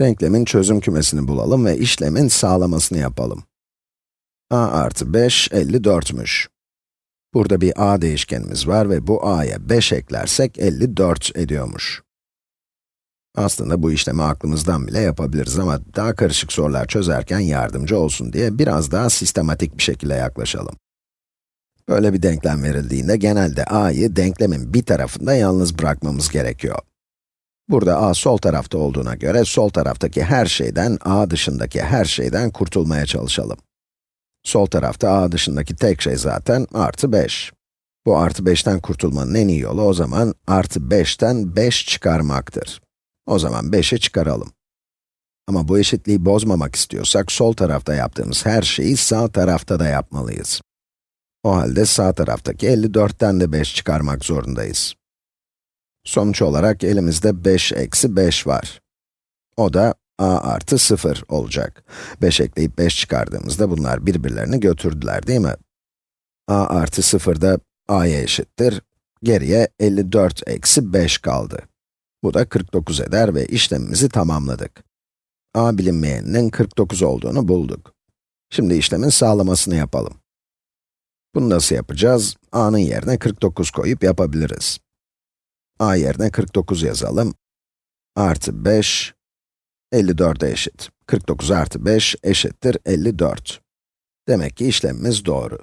Denklemin çözüm kümesini bulalım ve işlemin sağlamasını yapalım. a artı 5, 54'müş. Burada bir a değişkenimiz var ve bu a'ya 5 eklersek 54 ediyormuş. Aslında bu işlemi aklımızdan bile yapabiliriz ama daha karışık sorular çözerken yardımcı olsun diye biraz daha sistematik bir şekilde yaklaşalım. Böyle bir denklem verildiğinde genelde a'yı denklemin bir tarafında yalnız bırakmamız gerekiyor. Burada a sol tarafta olduğuna göre sol taraftaki her şeyden, a dışındaki her şeyden kurtulmaya çalışalım. Sol tarafta a dışındaki tek şey zaten artı 5. Bu artı 5'ten kurtulmanın en iyi yolu o zaman artı 5'ten 5 çıkarmaktır. O zaman 5'i çıkaralım. Ama bu eşitliği bozmamak istiyorsak sol tarafta yaptığımız her şeyi sağ tarafta da yapmalıyız. O halde sağ taraftaki 54'ten de 5 çıkarmak zorundayız. Sonuç olarak elimizde 5 eksi 5 var. O da a artı 0 olacak. 5 ekleyip 5 çıkardığımızda bunlar birbirlerini götürdüler değil mi? a artı 0 da a'ya eşittir. Geriye 54 eksi 5 kaldı. Bu da 49 eder ve işlemimizi tamamladık. a bilinmeyeninin 49 olduğunu bulduk. Şimdi işlemin sağlamasını yapalım. Bunu nasıl yapacağız? a'nın yerine 49 koyup yapabiliriz a yerine 49 yazalım. Artı 5, 54'e eşit. 49 artı 5 eşittir 54. Demek ki işlemimiz doğru.